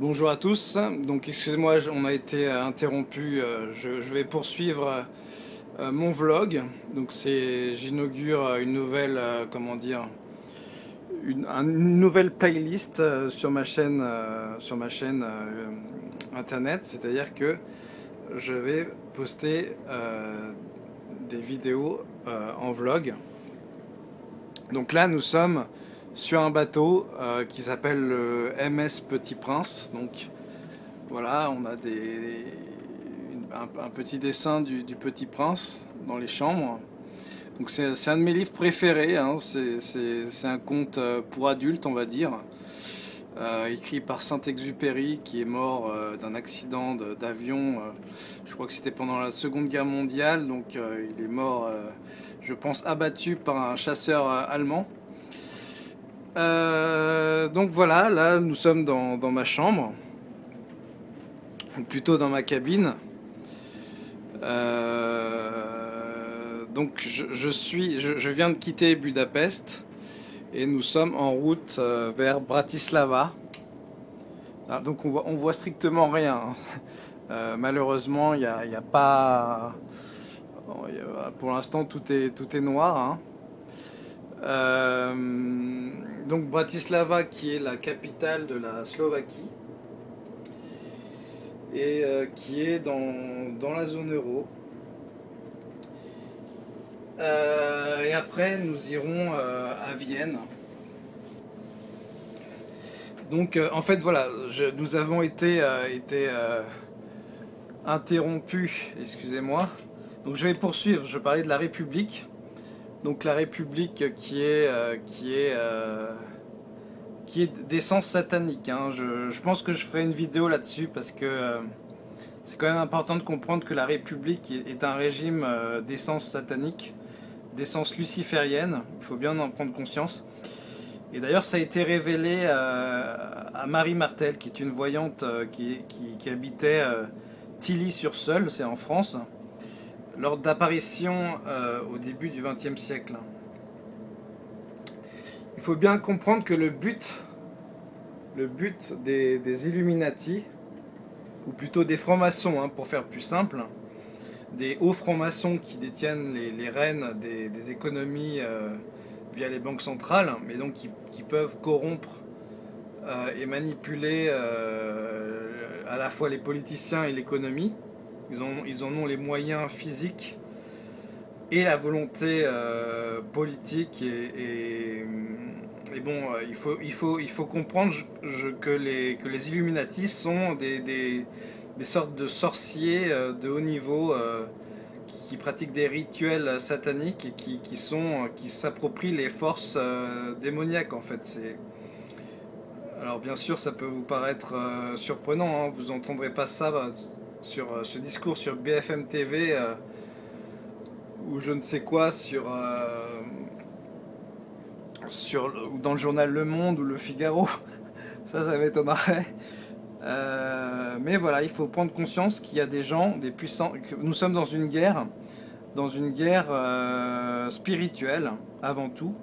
Bonjour à tous, donc excusez-moi, on a été interrompu, euh, je, vais poursuivre euh, mon vlog. Donc c'est, j'inaugure une nouvelle, euh, comment dire, une, nouvelle playlist sur ma chaîne, sur ma chaîne internet, c'est-à-dire que je vais poster des vidéos en vlog. Donc là nous sommes sur un bateau euh, qui s'appelle le MS Petit Prince. Donc voilà, on a un, petit dessin du, Petit Prince dans les chambres. Donc c'est un de mes livres préférés, hein. c'est un conte euh, pour adultes on va dire, euh, écrit par Saint-Exupéry qui est mort d'un accident d'avion, je crois que c'était pendant la Seconde Guerre mondiale, donc il est mort, je pense, abattu par un chasseur allemand. Euh, donc voilà, là nous sommes dans, ma chambre, ou plutôt dans ma cabine. Euh, donc je, suis, je, viens de quitter Budapest et nous sommes en route euh, vers Bratislava. Ah, donc on voit, on voit strictement rien. malheureusement, il n'y a, a, pas. Pour l'instant, tout est, tout est noir. Hein. Euh, donc Bratislava qui est la capitale de la Slovaquie et euh, qui est dans, la zone euro. Euh, et après nous irons à Vienne. Donc en fait voilà, nous avons été, été interrompus, excusez-moi. Donc je vais poursuivre, je parlais de la République. Donc la République qui est, euh, qui est, euh, qui est d'essence satanique. Hein. Je, pense que je ferai une vidéo là-dessus parce que euh, c'est quand même important de comprendre que la République est un régime d'essence satanique, d'essence luciférienne. Il faut bien en prendre conscience. Et d'ailleurs, ça a été révélé à Marie Martel, qui est une voyante qui, qui, qui habitait Tilly-sur-Seul, c'est en France lors d'apparition euh, au début du XXe siècle. Il faut bien comprendre que le but, le but des, Illuminati, ou plutôt des francs-maçons, hein, pour faire plus simple, des hauts francs-maçons qui détiennent les, rênes des, économies euh, via les banques centrales, mais donc qui, peuvent corrompre euh, et manipuler à la fois les politiciens et l'économie, ils, en ont les moyens physiques et la volonté euh, politique. Et, bon, euh, il, faut, il, faut, il faut comprendre que, les, que les Illuminati sont des, sortes de sorciers euh, de haut niveau qui, pratiquent des rituels sataniques et qui, sont qui s'approprient les forces démoniaques en fait. Alors bien sûr ça peut vous paraître surprenant, hein. vous n'entendrez pas ça bah, sur euh, ce discours sur BFM TV euh, ou je ne sais quoi sur, euh, dans le journal Le Monde ou Le Figaro. ça, ça m'étonnerait. mais voilà, il faut prendre conscience qu'il y a des gens, des puissants, nous sommes dans une guerre, dans une guerre spirituelle avant tout,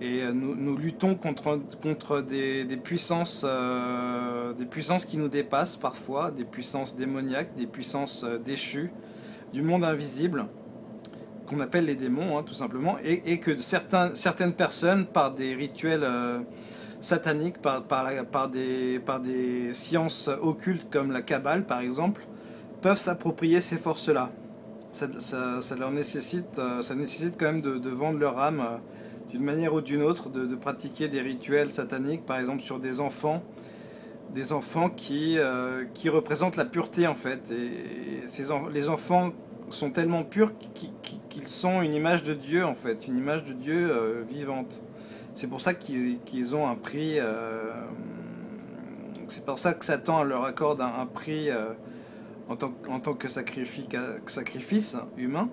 et nous, luttons contre, contre des, puissances, euh, des puissances qui nous dépassent parfois, des puissances démoniaques, des puissances euh, déchues, du monde invisible, qu'on appelle les démons, hein, tout simplement, et, que certains, certaines personnes, par des rituels euh, sataniques, par, par, des, par des sciences occultes comme la Kabbale, par exemple, peuvent s'approprier ces forces-là. Ça, leur nécessite, ça nécessite quand même de vendre leur âme d'une manière ou d'une autre de, pratiquer des rituels sataniques, par exemple sur des enfants, des enfants qui, euh, qui représentent la pureté en fait. Et, ces les enfants sont tellement purs qu'ils sont une image de Dieu en fait, une image de Dieu euh, vivante. C'est pour ça qu'ils ont un prix. Euh, c'est pour ça que Satan leur accorde un, prix en tant, en, tant, que sacrifice humain.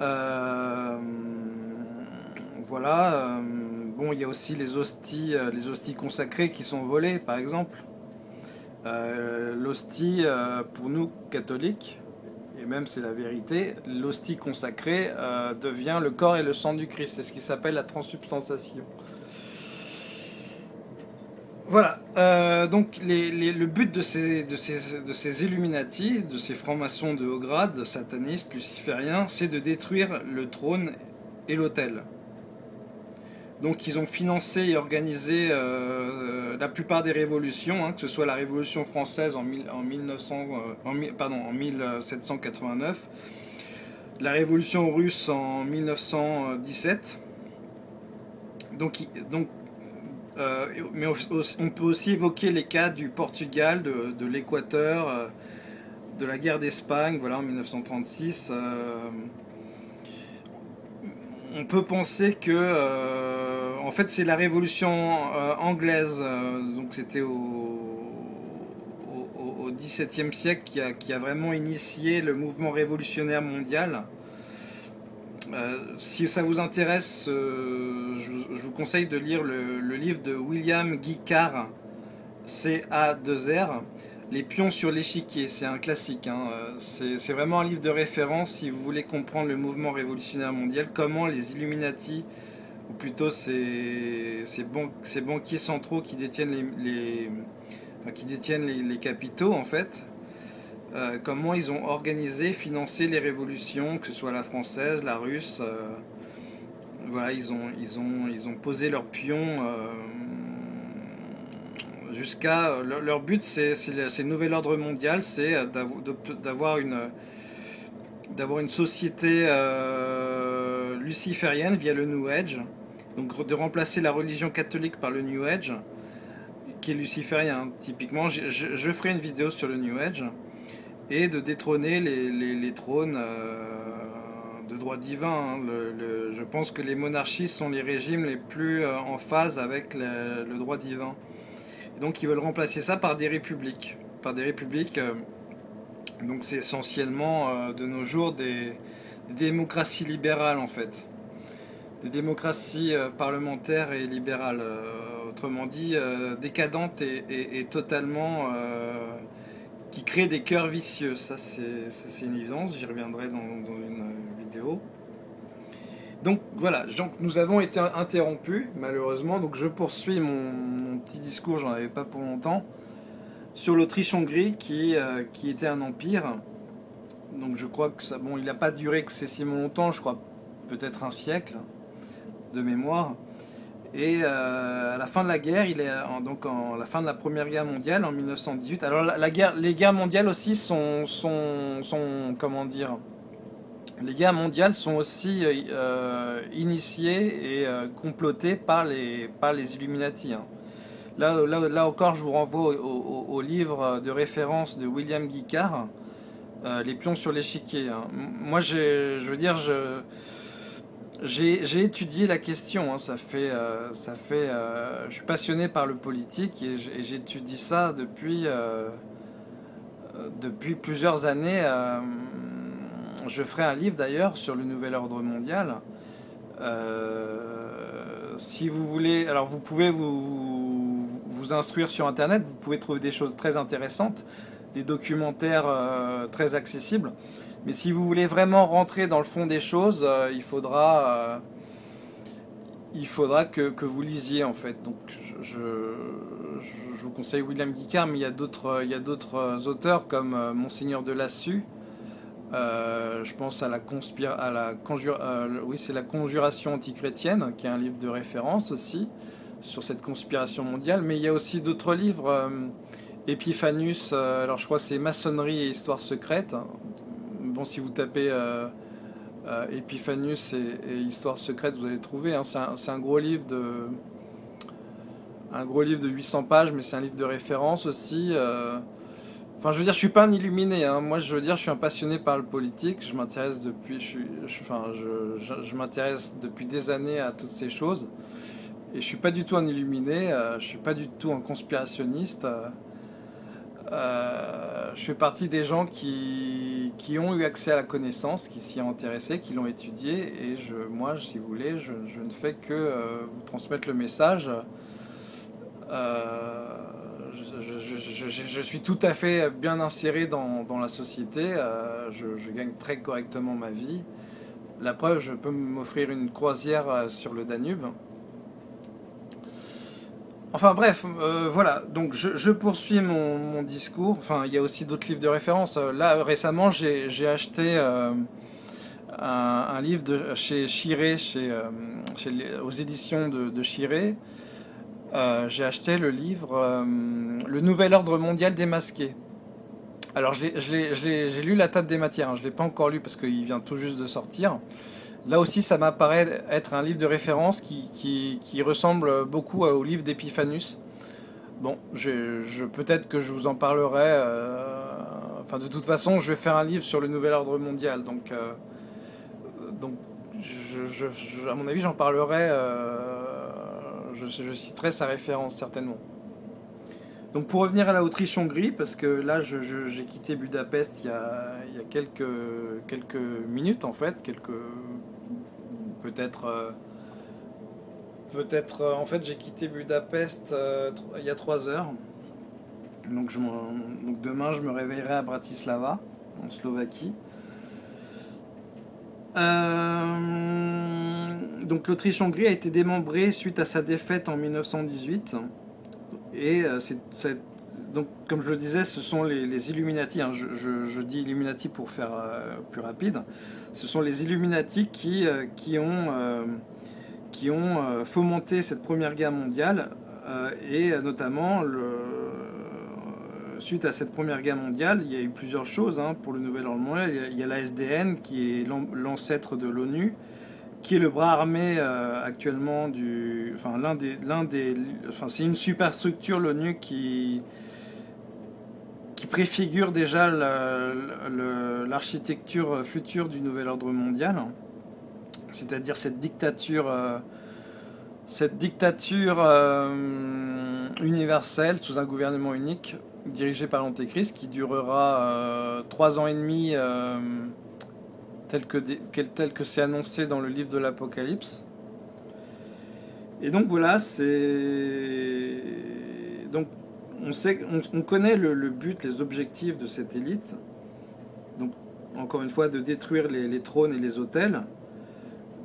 Euh, voilà. Euh, bon, il y a aussi les hosties, euh, les hosties consacrées qui sont volées, par exemple. l'hostie, pour nous catholiques, et même c'est la vérité, l'hostie consacrée devient le corps et le sang du Christ. C'est ce qui s'appelle la transubstantiation. Voilà, euh, donc le but de ces, de, ces, de ces Illuminati, de ces francs-maçons de haut grade, satanistes, lucifériens, c'est de détruire le trône et l'autel. Donc ils ont financé et organisé euh, la plupart des révolutions, hein, que ce soit la Révolution française en, en, 1900, euh, 1789, la Révolution russe en 1917. Donc, euh, mais on peut aussi évoquer les cas du Portugal, de, l'Équateur, de la guerre d'Espagne, voilà, en 1936 on peut penser que euh, en fait c'est la révolution euh, anglaise euh, donc c'était au, XVIIe siècle qui a, vraiment initié le mouvement révolutionnaire mondial. Si ça vous intéresse je, vous conseille de lire le, livre de William Guy Carr CA2R les pions sur l'échiquier, c'est un classique. Hein. C'est vraiment un livre de référence si vous voulez comprendre le mouvement révolutionnaire mondial, comment les Illuminati, ou plutôt ces, banquiers centraux qui détiennent les, qui détiennent les, capitaux en fait, euh, comment ils ont organisé, financé les révolutions, que ce soit la française, la russe. Euh, voilà, ils ont, ils, ont, ils ont posé leurs pions. Euh, jusqu'à euh, leur, but, c'est le nouvel ordre mondial, c'est euh, d'avoir une société euh, luciférienne via le New Age, donc de remplacer la religion catholique par le New Age, qui est luciférien. Typiquement, je, ferai une vidéo sur le New Age, et de détrôner les, trônes de droit divin. Hein. je pense que les monarchies sont les régimes les plus en phase avec le droit divin donc ils veulent remplacer ça par des républiques. Par des républiques, euh, donc c'est essentiellement euh, de nos jours des, démocraties libérales en fait. Des démocraties euh, parlementaires et libérales. autrement dit, décadentes et, totalement... qui créent des cœurs vicieux. Ça c'est une évidence, j'y reviendrai dans une vidéo. Donc voilà, nous avons été interrompus malheureusement, donc je poursuis mon, petit discours, j'en avais pas pour longtemps, sur l'Autriche-Hongrie qui, euh, qui était un empire. Donc je crois que ça, bon, il n'a pas duré excessivement longtemps, je crois peut-être un siècle de mémoire. Et euh, à la fin de la guerre, il est donc en la fin de la première guerre mondiale en 1918. Alors la, guerre, les guerres mondiales aussi sont, sont, sont comment dire, les guerres mondiales sont aussi euh, initiées et euh, complotées par les, par les Illuminati. Hein. Là, là, là, encore, je vous renvoie au, livre de référence de William Guicard, euh, Les pions sur l'échiquier. Hein. Moi, je veux dire, j'ai étudié la question. Hein. Ça fait, ça fait, je suis passionné par le politique et j'étudie ça depuis, depuis plusieurs années je ferai un livre d'ailleurs sur le nouvel ordre mondial. Euh, si vous voulez, alors vous pouvez vous, instruire sur Internet, vous pouvez trouver des choses très intéressantes, des documentaires euh, très accessibles. Mais si vous voulez vraiment rentrer dans le fond des choses, euh, il faudra, il faudra que, que, vous lisiez en fait. Donc je, je, vous conseille William Guicard, mais il y a d'autres auteurs comme Monseigneur de Lassus euh, je pense à la, à la, euh, oui, c'est la conjuration antichrétienne, qui est un livre de référence aussi sur cette conspiration mondiale. Mais il y a aussi d'autres livres. Euh, Epiphanus, alors je crois c'est maçonnerie et histoire secrète. Bon, si vous tapez Epiphanus et, histoire secrète, vous allez trouver. Hein. c'est un, gros livre de un gros livre de 800 pages, mais c'est un livre de référence aussi. Je veux dire, je suis pas un illuminé. Hein. Moi, je veux dire, je suis un passionné par le politique. Je m'intéresse depuis, je, m'intéresse depuis des années à toutes ces choses. Et je suis pas du tout un illuminé. Euh, je suis pas du tout un conspirationniste. Euh, euh, je fais partie des gens qui, ont eu accès à la connaissance, qui s'y ont intéressés, qui l'ont étudié. Et moi, si vous voulez, je, ne fais que vous transmettre le message. Euh, je, suis tout à fait bien inséré dans, la société, euh, je, gagne très correctement ma vie. La preuve, je peux m'offrir une croisière euh, sur le Danube. Enfin bref, euh, voilà, donc je, poursuis mon, discours. Enfin, il y a aussi d'autres livres de référence. Là, récemment, j'ai acheté un, livre chez Chiré, chez, aux éditions de Chiré. J'ai acheté le livre Le Nouvel Ordre Mondial démasqué. Alors, j'ai lu La Table des Matières, hein. je ne l'ai pas encore lu parce qu'il vient tout juste de sortir. Là aussi, ça m'apparaît être un livre de référence qui, ressemble beaucoup au livre d'Epiphanus. Bon, peut-être que je vous en parlerai. Euh, enfin, de toute façon, je vais faire un livre sur le nouvel ordre mondial. Euh, donc à mon avis, j'en parlerai. Euh, je citerai sa référence certainement. Donc pour revenir à la Autriche-Hongrie, parce que là j'ai quitté Budapest il y a, quelques, minutes en fait, quelques peut-être euh, peut-être euh, en fait j'ai quitté Budapest euh, il y a trois heures. Donc, donc demain je me réveillerai à Bratislava, en Slovaquie. Donc l'Autriche-Hongrie a été démembrée suite à sa défaite en 1918. Et euh, donc, comme je le disais, ce sont les, Illuminati, hein. je, dis Illuminati pour faire euh, plus rapide, ce sont les Illuminati qui, euh, ont, qui fomenté cette première guerre mondiale, et notamment, suite à cette première guerre mondiale, il y a eu plusieurs choses hein, pour le nouvel ordre mondial. Il y a la SDN, qui est l'ancêtre de l'ONU, qui est le bras armé euh, actuellement du, enfin l'un des, l'un des, enfin c'est une superstructure l'ONU qui qui préfigure déjà l'architecture future du nouvel ordre mondial, c'est-à-dire cette dictature, euh, cette dictature euh, universelle sous un gouvernement unique dirigé par l'Antéchrist qui durera trois ans et demi tel que, que c'est annoncé dans le livre de l'Apocalypse. Et donc voilà, c'est donc on sait, on, connaît le, but, les objectifs de cette élite. Donc encore une fois, de détruire les, trônes et les hôtels.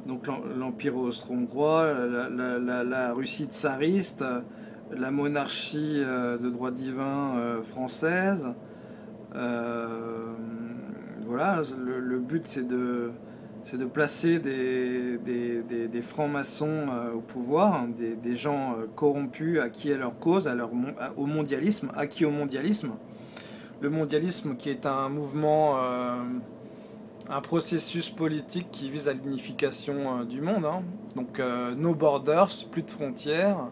Donc l'empire austro-hongrois, la, Russie tsariste, la monarchie euh, de droit divin euh, française. Euh, voilà, le, but c'est de, de placer des, des, francs-maçons euh, au pouvoir, hein, des, gens euh, corrompus, acquis à leur cause, à leur, au mondialisme, acquis au mondialisme. Le mondialisme qui est un mouvement, euh, un processus politique qui vise à l'unification du monde. Hein. Donc no borders, plus de frontières.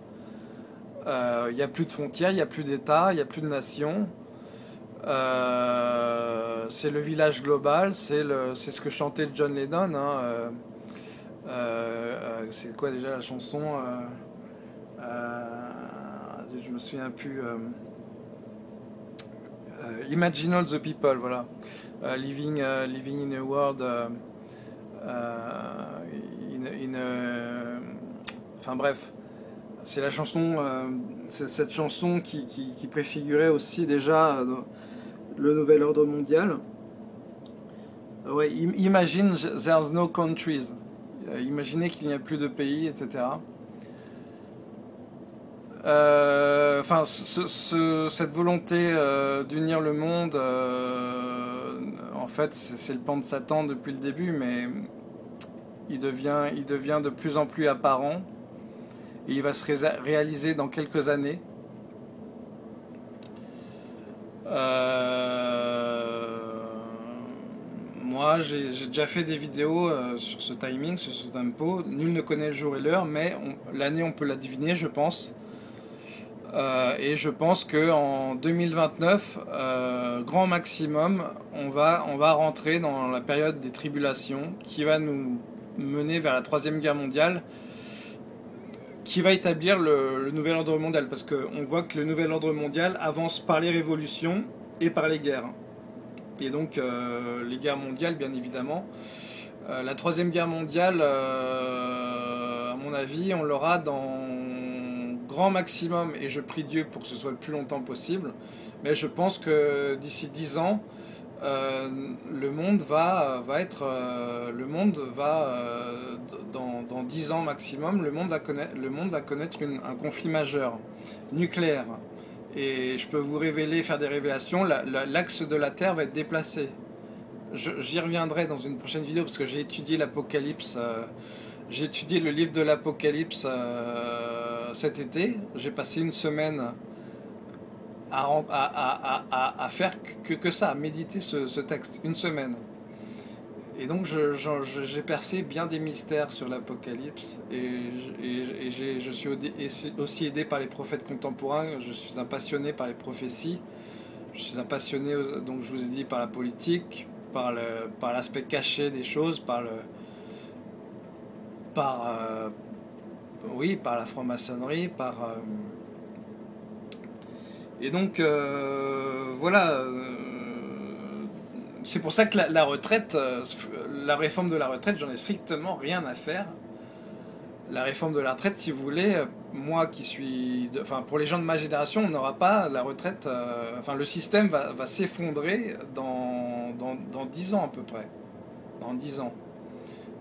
Il n'y a plus de frontières, il n'y a plus d'État, il n'y a plus de nations. Euh, c'est le village global, c'est ce que chantait John Lennon. Hein, euh, euh, c'est quoi déjà la chanson Je me souviens plus. Imagine all the people, voilà. living, living in a world. in, enfin bref, c'est la chanson, cette chanson qui, préfigurait aussi déjà le nouvel ordre mondial. Ouais, imagine there's no countries. Euh, imaginez qu'il n'y a plus de pays, etc. Euh, cette volonté euh, d'unir le monde, en fait, c'est le pan de Satan depuis le début, mais il devient, il devient de plus en plus apparent et il va se réaliser dans quelques années. Euh, moi, j'ai déjà fait des vidéos euh, sur ce timing, sur ce tempo. Nul ne connaît le jour et l'heure, mais l'année, on peut la deviner, je pense. Euh, et je pense qu'en 2029, grand maximum, on va, on va rentrer dans la période des tribulations qui va nous mener vers la Troisième Guerre mondiale qui va établir le, nouvel ordre mondial, parce qu'on voit que le nouvel ordre mondial avance par les révolutions et par les guerres. Et donc euh, les guerres mondiales, bien évidemment. Euh, la troisième guerre mondiale, euh, à mon avis, on l'aura dans grand maximum, et je prie Dieu pour que ce soit le plus longtemps possible, mais je pense que d'ici dix ans, le monde va, va être, le monde va, dans, dans 10 ans maximum, le monde va connaître, le monde va connaître un conflit majeur, nucléaire. Et je peux vous révéler, faire des révélations, l'axe de la Terre va être déplacé. J'y reviendrai dans une prochaine vidéo parce que j'ai étudié l'Apocalypse. Euh, j'ai étudié le livre de l'Apocalypse euh, cet été. J'ai passé une semaine à, faire que, ça, à méditer ce texte. Une semaine. Et donc j'ai percé bien des mystères sur l'Apocalypse et, je suis aussi aidé par les prophètes contemporains, je suis un passionné par les prophéties, je suis un passionné, donc je vous ai dit, par la politique, par l'aspect caché des choses, par... Euh, oui, par la franc-maçonnerie, par... Euh, et donc, euh, voilà c'est pour ça que la, retraite, euh, la réforme de la retraite, j'en ai strictement rien à faire. La réforme de la retraite, si vous voulez, euh, moi qui suis, enfin pour les gens de ma génération, on n'aura pas la retraite, euh, enfin le système va, s'effondrer dans, dans, 10 ans à peu près, dans 10 ans.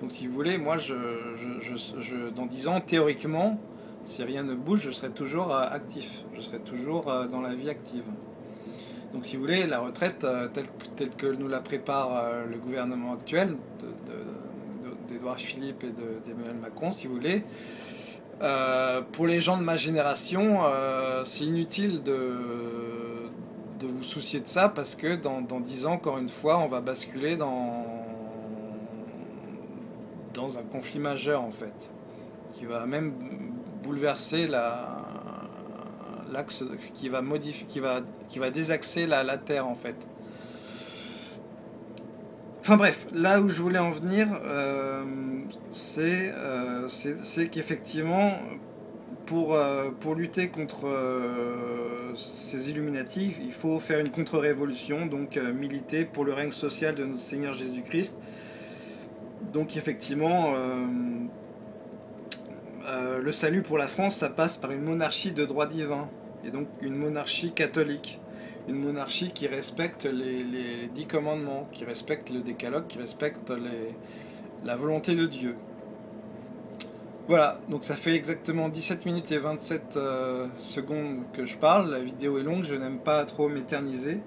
Donc si vous voulez, moi je, dans 10 ans, théoriquement, si rien ne bouge, je serai toujours actif, je serai toujours dans la vie active. Donc si vous voulez, la retraite euh, telle, que nous la prépare euh, le gouvernement actuel d'Edouard Philippe et d'Emmanuel Macron, si vous voulez, euh, pour les gens de ma génération, c'est inutile de, de vous soucier de ça parce que dans, dans 10 ans, encore une fois, on va basculer dans, dans un conflit majeur en fait, qui va même bouleverser la, l'axe qui va modifier, qui va, désaxer la, Terre en fait. Enfin bref, là où je voulais en venir, euh, euh, c'est qu'effectivement, pour, euh, lutter contre ces Illuminati, il faut faire une contre-révolution, donc militer pour le règne social de notre Seigneur Jésus-Christ. Donc effectivement, le salut pour la France, ça passe par une monarchie de droit divin et donc une monarchie catholique, une monarchie qui respecte les, dix commandements, qui respecte le décalogue, qui respecte la volonté de Dieu. Voilà, donc ça fait exactement 17 minutes et 27 euh, secondes que je parle, la vidéo est longue, je n'aime pas trop m'éterniser.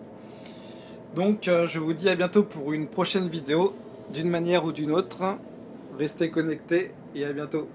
Donc euh, je vous dis à bientôt pour une prochaine vidéo, d'une manière ou d'une autre. Restez connectés et à bientôt.